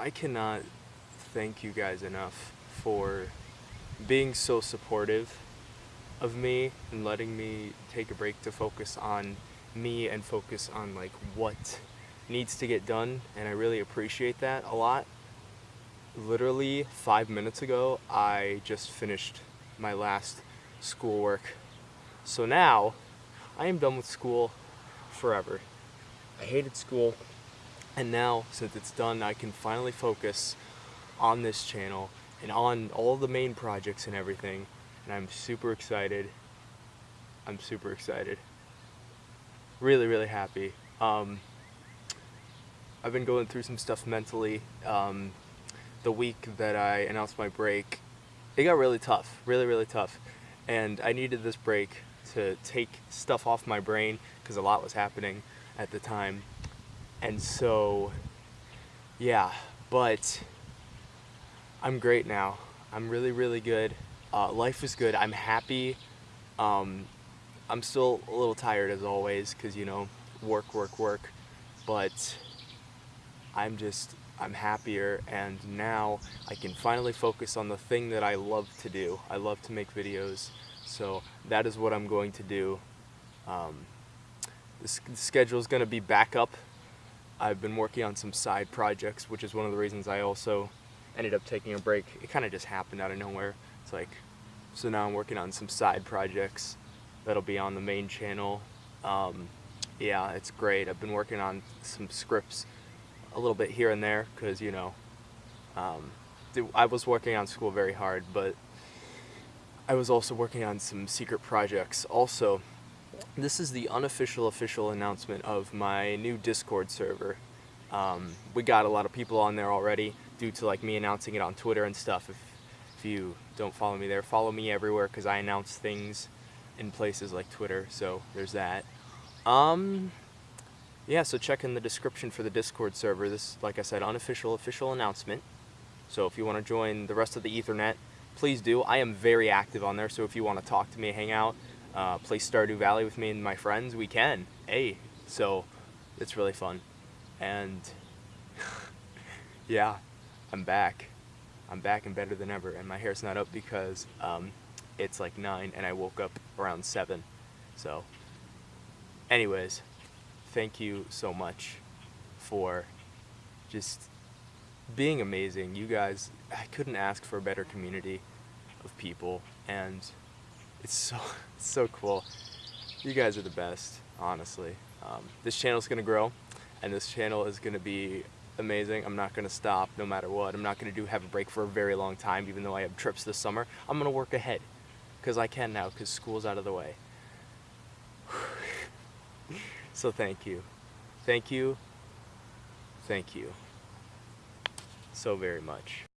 I cannot thank you guys enough for being so supportive of me and letting me take a break to focus on me and focus on like what needs to get done and I really appreciate that a lot. Literally five minutes ago I just finished my last schoolwork. So now I am done with school forever. I hated school and now since it's done I can finally focus on this channel and on all the main projects and everything and I'm super excited. I'm super excited. Really, really happy. Um, I've been going through some stuff mentally. Um, the week that I announced my break, it got really tough, really, really tough. And I needed this break to take stuff off my brain because a lot was happening at the time. And so, yeah, but I'm great now. I'm really, really good. Uh, life is good. I'm happy. Um, I'm still a little tired as always because, you know, work, work, work. But I'm just, I'm happier and now I can finally focus on the thing that I love to do. I love to make videos. So that is what I'm going to do. Um, the, the schedule is going to be back up. I've been working on some side projects, which is one of the reasons I also ended up taking a break. It kind of just happened out of nowhere. It's like, so now I'm working on some side projects that'll be on the main channel. Um, yeah, it's great. I've been working on some scripts a little bit here and there because, you know, um, I was working on school very hard, but I was also working on some secret projects. Also, this is the unofficial official announcement of my new Discord server. Um, we got a lot of people on there already due to like me announcing it on Twitter and stuff. If, if you don't follow me there, follow me everywhere because I announce things in places like Twitter. So there's that. Um, yeah, so check in the description for the Discord server. This, like I said, unofficial official announcement. So if you want to join the rest of the Ethernet, please do. I am very active on there, so if you want to talk to me, hang out, uh, play Stardew Valley with me and my friends, we can. Hey, so it's really fun. And yeah, I'm back. I'm back and better than ever. And my hair's not up because um, it's like 9 and I woke up around 7. So, anyways, thank you so much for just being amazing. You guys, I couldn't ask for a better community of people. And it's so, it's so cool. You guys are the best, honestly. Um, this channel is to grow and this channel is to be amazing. I'm not to stop no matter what. I'm not to do have a break for a very long time, even though I have trips this summer. I'm to work ahead because I can now because school's out of the way. so thank you. Thank you. Thank you so very much.